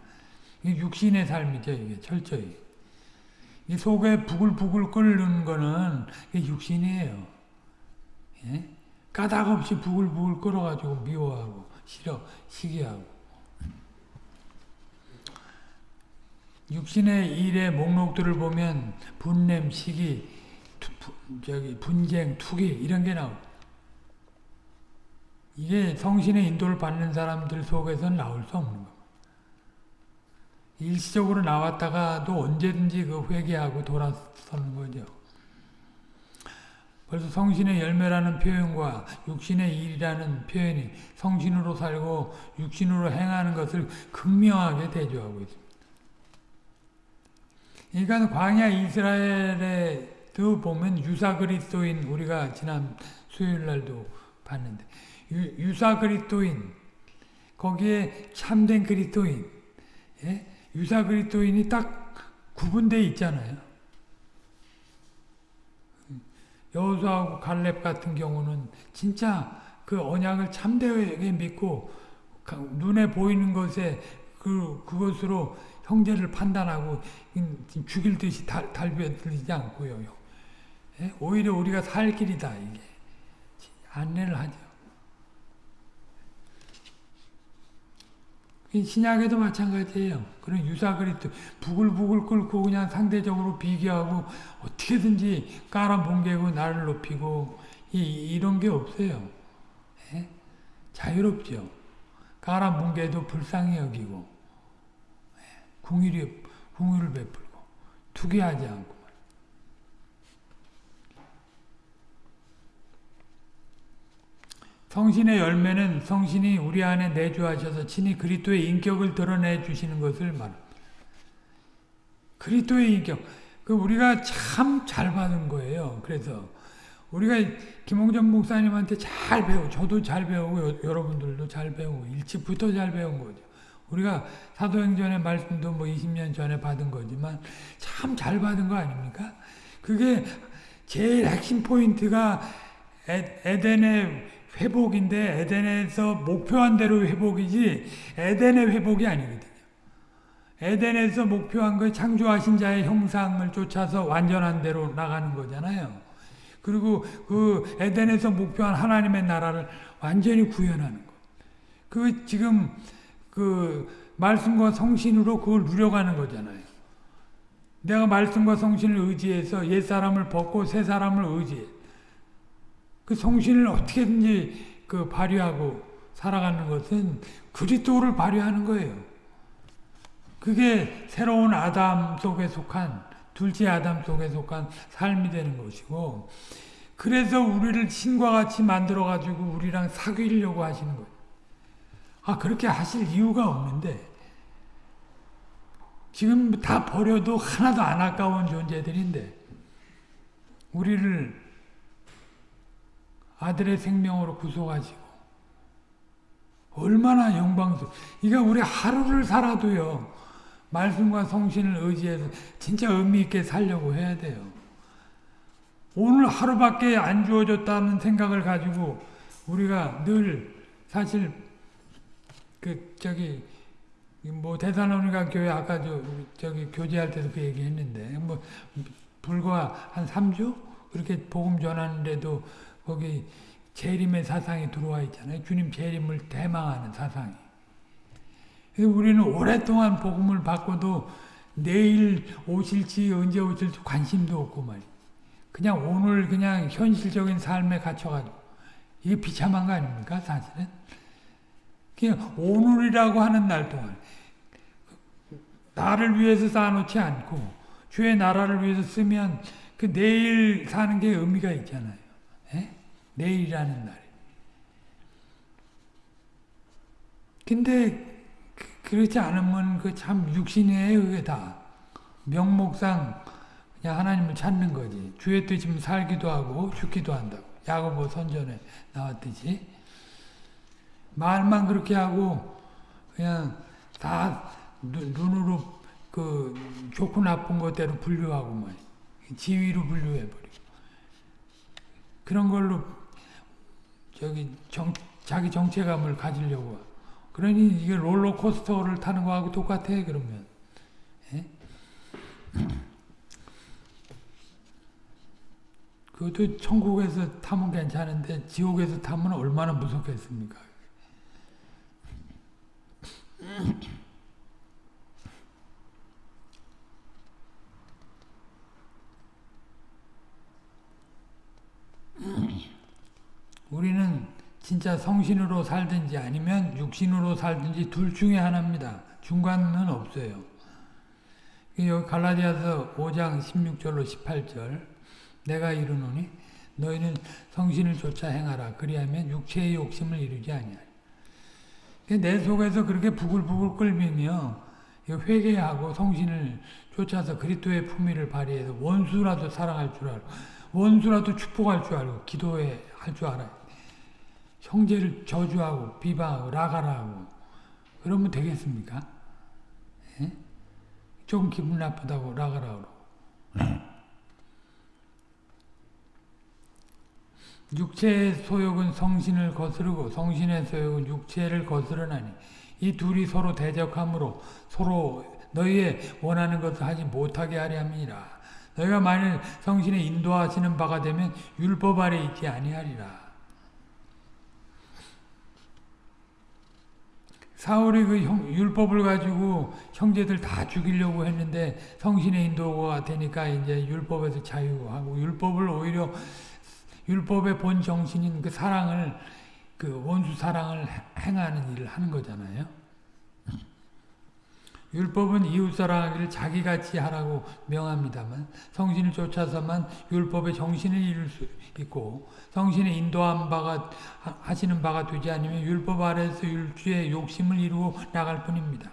이게 육신의 삶이죠, 이게 철저히. 이 속에 부글부글 끓는 거는 육신이에요. 예? 까닭 없이 부글부글 끓어가지고 미워하고 싫어, 시기하고. 육신의 일의 목록들을 보면 분냄, 시기, 투, 저기 분쟁, 투기 이런 게 나옵니다. 이게 성신의 인도를 받는 사람들 속에서는 나올 수 없는 겁니다. 일시적으로 나왔다가도 언제든지 그 회개하고 돌아서는 거죠. 벌써 성신의 열매라는 표현과 육신의 일이라는 표현이 성신으로 살고 육신으로 행하는 것을 극명하게 대조하고 있습니다. 그러니까 광야 이스라엘에도 보면 유사 그리스도인 우리가 지난 수요일 날도 봤는데 유, 사 그리스도인 거기에 참된 그리스도인 예? 유사 그리스도인이 딱 구분되어 있잖아요. 여호수아하고 갈렙 같은 경우는 진짜 그 언약을 참되게 믿고 눈에 보이는 것에 그 그것으로 형제를 판단하고 죽일 듯이 달, 달벼들지 않고요. 예? 오히려 우리가 살 길이다 이게 안내를 하죠. 신약에도 마찬가지예요. 그런 유사 그리스 부글부글 끓고 그냥 상대적으로 비교하고 어떻게든지 깔아뭉개고 나를 높이고 이, 이런 게 없어요. 예? 자유롭죠. 깔아뭉개도 불쌍히 여기고 예? 궁일이 궁유를 베풀고 투기하지 않고 성신의 열매는 성신이 우리 안에 내주하셔서 친히 그리스도의 인격을 드러내 주시는 것을 말합니다. 그리스도의 인격. 그 우리가 참 잘 받은 거예요. 그래서 우리가 김홍전 목사님한테 잘 배우고 저도 잘 배우고 여러분들도 잘 배우고 일찍부터 잘 배운 거죠. 우리가 사도행전의 말씀도 뭐 20년 전에 받은 거지만 참 잘 받은 거 아닙니까? 그게 제일 핵심 포인트가 에, 에덴의 회복인데 에덴에서 목표한 대로 회복이지 에덴의 회복이 아니거든요. 에덴에서 목표한 거 창조하신 자의 형상을 쫓아서 완전한 대로 나가는 거잖아요. 그리고 그 에덴에서 목표한 하나님의 나라를 완전히 구현하는 거. 그 지금 그 말씀과 성신으로 그걸 누려가는 거잖아요. 내가 말씀과 성신을 의지해서 옛 사람을 벗고 새 사람을 의지해. 그 성신을 어떻게든지 그 발휘하고 살아가는 것은 그리스도를 발휘하는 거예요. 그게 새로운 아담 속에 속한 둘째 아담 속에 속한 삶이 되는 것이고 그래서 우리를 신과 같이 만들어 가지고 우리랑 사귀려고 하시는 거예요. 아 그렇게 하실 이유가 없는데 지금 다 버려도 하나도 안 아까운 존재들인데 우리를 아들의 생명으로 구속하시고 얼마나 영광스러워. 그러니까 우리 하루를 살아도요. 말씀과 성신을 의지해서 진짜 의미 있게 살려고 해야 돼요. 오늘 하루밖에 안 주어졌다는 생각을 가지고 우리가 늘 사실 그 저기 뭐 대사로니가 교회 아까 저 저기 교제할 때도 그 얘기했는데 뭐 불과 한 3주 그렇게 복음 전하는데도 거기 재림의 사상이 들어와 있잖아요. 주님 재림을 대망하는 사상이. 우리는 오랫동안 복음을 받고도 내일 오실지 언제 오실지 관심도 없고 말이야. 그냥 오늘 그냥 현실적인 삶에 갇혀가지고 이게 비참한 거 아닙니까 사실은? 그냥 오늘이라고 하는 날 동안 나를 위해서 쌓아놓지 않고 주의 나라를 위해서 쓰면 그 내일 사는 게 의미가 있잖아요. 내일이라는 날. 근데 그, 그렇지 않으면 그 참 육신이에요, 그게 다. 명목상 그냥 하나님을 찾는 거지. 주의 뜻이면 살기도 하고 죽기도 한다고. 야고보 선전에 나왔듯이. 말만 그렇게 하고 그냥 다 눈으로 그 좋고 나쁜 것대로 분류하고 말 지위로 분류해버리고. 그런 걸로 저기 정, 자기 정체감을 가지려고. 그러니 이게 롤러코스터를 타는 거하고 똑같아 그러면. 예? 그것도 천국에서 타면 괜찮은데 지옥에서 타면 얼마나 무섭겠습니까? 우리는 진짜 성신으로 살든지 아니면 육신으로 살든지 둘 중에 하나입니다. 중간은 없어요. 여기 갈라디아서 5장 16절로 18절 내가 이르노니 너희는 성신을 쫓아 행하라 그리하면 육체의 욕심을 이루지 아니하리. 내 속에서 그렇게 부글부글 끓으며 회개하고 성신을 쫓아서 그리스도의 품위를 발휘해서 원수라도 사랑할 줄 알고 원수라도 축복할 줄 알고 기도해 할 줄 알아요. 형제를 저주하고 비방하고 라가라하고 그러면 되겠습니까? 예? 조금 기분 나쁘다고 라가라 그러고 육체의 소욕은 성신을 거스르고 성신의 소욕은 육체를 거스르나니 이 둘이 서로 대적함으로 서로 너희의 원하는 것을 하지 못하게 하려 함이니라. 너희가 만일 성신의 인도하시는 바가 되면 율법 아래 있지 아니하리라. 사울이 그 형, 율법을 가지고 형제들 다 죽이려고 했는데 성신의 인도가 되니까 이제 율법에서 자유하고 율법을 오히려 율법의 본 정신인 그 사랑을 그 원수 사랑을 행하는 일을 하는 거잖아요. 율법은 이웃 사랑하기를 자기같이 하라고 명합니다만 성신을 쫓아서만 율법의 정신을 이룰 수 있고 성신의 인도한 바가 하시는 바가 되지 않으면 율법 아래에서 율주의 욕심을 이루고 나갈 뿐입니다.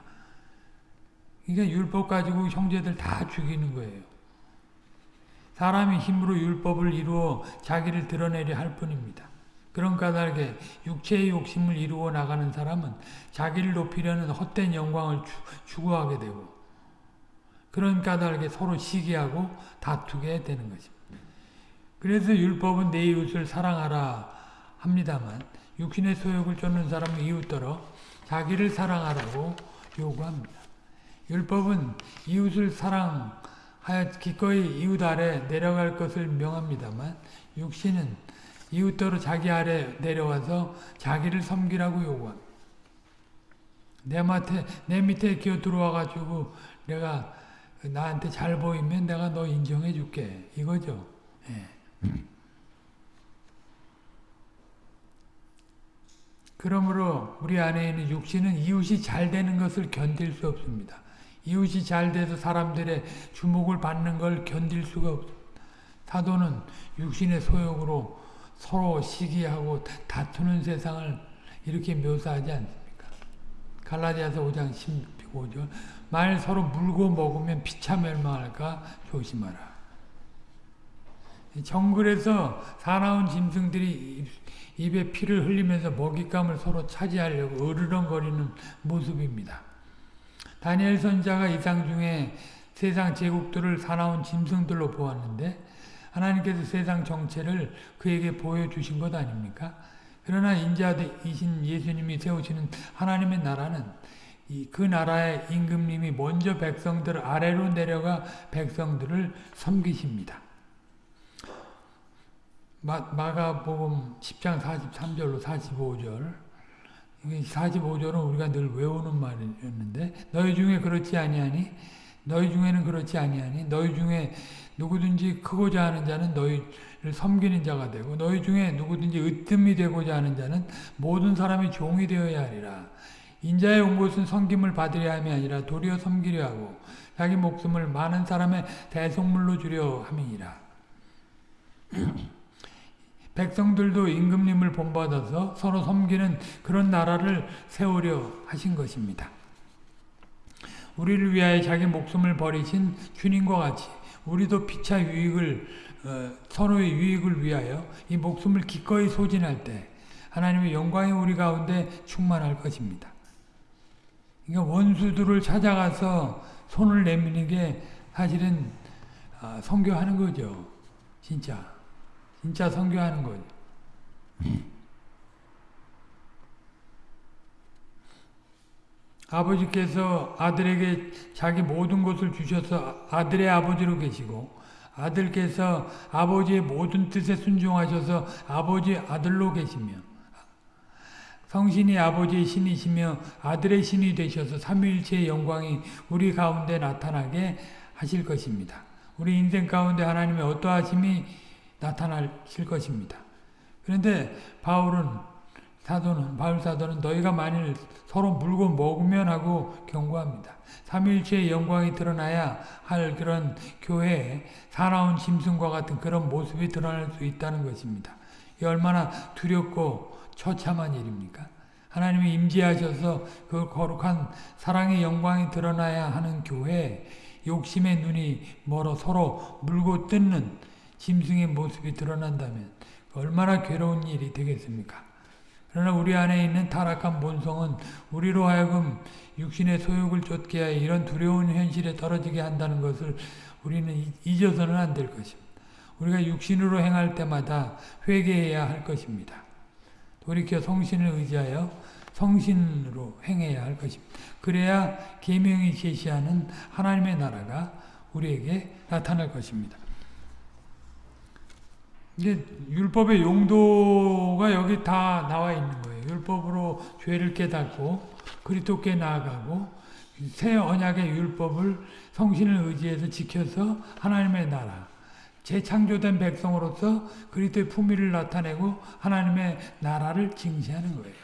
그러니까 율법 가지고 형제들 다 죽이는 거예요. 사람이 힘으로 율법을 이루어 자기를 드러내려 할 뿐입니다. 그런 까닭에 육체의 욕심을 이루어 나가는 사람은 자기를 높이려는 헛된 영광을 추구하게 되고 그런 까닭에 서로 시기하고 다투게 되는 것입니다. 그래서 율법은 내 이웃을 사랑하라 합니다만 육신의 소욕을 쫓는 사람은 이웃더러 자기를 사랑하라고 요구합니다. 율법은 이웃을 사랑 하여 기꺼이 이웃 아래 내려갈 것을 명합니다만 육신은 이웃더러 자기 아래 내려와서 자기를 섬기라고 요구합니다. 내 밑에, 내 밑에 기어 들어와 가지고 내가 나한테 잘 보이면 내가 너 인정해 줄게. 이거죠. 예. 그러므로 우리 안에 있는 육신은 이웃이 잘 되는 것을 견딜 수 없습니다. 이웃이 잘 돼서 사람들의 주목을 받는 걸 견딜 수가 없습니다. 사도는 육신의 소욕으로 서로 시기하고 다투는 세상을 이렇게 묘사하지 않습니까? 갈라디아서 5장 15절 만 서로 물고 먹으면 피차 멸망할까 조심하라. 정글에서 사나운 짐승들이 입에 피를 흘리면서 먹잇감을 서로 차지하려고 으르렁거리는 모습입니다. 다니엘 선자가 이상 중에 세상 제국들을 사나운 짐승들로 보았는데 하나님께서 세상 정체를 그에게 보여주신 것 아닙니까? 그러나 인자이신 예수님이 세우시는 하나님의 나라는 그 나라의 임금님이 먼저 백성들 아래로 내려가 백성들을 섬기십니다. 마, 마가복음 10장 43절로 45절 45절은 우리가 늘 외우는 말이었는데 너희 중에 그렇지 아니하니 너희 중에는 그렇지 아니하니 너희 중에 누구든지 크고자 하는 자는 너희를 섬기는 자가 되고 너희 중에 누구든지 으뜸이 되고자 하는 자는 모든 사람이 종이 되어야 하리라. 인자에 온 것은 섬김을 받으려 함이 아니라 도리어 섬기려 하고 자기 목숨을 많은 사람의 대속물로 주려 함이니라 백성들도 임금님을 본받아서 서로 섬기는 그런 나라를 세우려 하신 것입니다. 우리를 위하여 자기 목숨을 버리신 주님과 같이 우리도 피차 유익을 어, 서로의 유익을 위하여 이 목숨을 기꺼이 소진할 때 하나님의 영광이 우리 가운데 충만할 것입니다. 그러니까 원수들을 찾아가서 손을 내미는 게 사실은 어, 성교하는 거죠. 진짜. 진짜 선교하는 거죠. 아버지께서 아들에게 자기 모든 것을 주셔서 아들의 아버지로 계시고 아들께서 아버지의 모든 뜻에 순종하셔서 아버지 아들로 계시며 성신이 아버지의 신이시며 아들의 신이 되셔서 삼위일체의 영광이 우리 가운데 나타나게 하실 것입니다. 우리 인생 가운데 하나님의 어떠하심이 나타나실 것입니다. 그런데 바울은 사도는 바울 사도는 너희가 만일 서로 물고 먹으면 하고 경고합니다. 삼일체의 영광이 드러나야 할 그런 교회에 사나운 짐승과 같은 그런 모습이 드러날 수 있다는 것입니다. 이 얼마나 두렵고 처참한 일입니까? 하나님이 임재하셔서 그 거룩한 사랑의 영광이 드러나야 하는 교회에 욕심의 눈이 멀어 서로 물고 뜯는 짐승의 모습이 드러난다면 얼마나 괴로운 일이 되겠습니까? 그러나 우리 안에 있는 타락한 본성은 우리로 하여금 육신의 소욕을 쫓게 하여 이런 두려운 현실에 떨어지게 한다는 것을 우리는 이- 잊어서는 안 될 것입니다. 우리가 육신으로 행할 때마다 회개해야 할 것입니다. 돌이켜 성신을 의지하여 성신으로 행해야 할 것입니다. 그래야 계명이 제시하는 하나님의 나라가 우리에게 나타날 것입니다. 이제 율법의 용도가 여기 다 나와 있는 거예요. 율법으로 죄를 깨닫고 그리스도께 나아가고 새 언약의 율법을 성신을 의지해서 지켜서 하나님의 나라 재창조된 백성으로서 그리스도의 품위를 나타내고 하나님의 나라를 증시하는 거예요.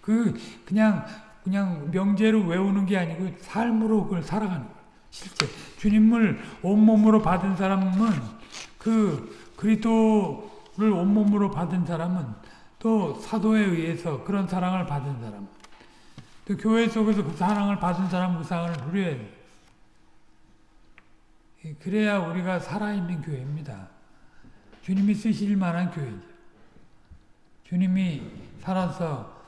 그 그냥 그냥 명제로 외우는 게 아니고 삶으로 그걸 살아가는 거예요. 실제 주님을 온몸으로 받은 사람은 그 그리스도를 온몸으로 받은 사람은 또 사도에 의해서 그런 사랑을 받은 사람 또 교회 속에서 그 사랑을 받은 사람 그 사랑을 누려야 돼요. 예, 그래야 우리가 살아있는 교회입니다. 주님이 쓰실 만한 교회죠. 주님이 살아서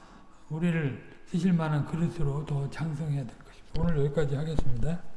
우리를 쓰실 만한 그릇으로 더 장성해야 될 것입니다. 오늘 여기까지 하겠습니다.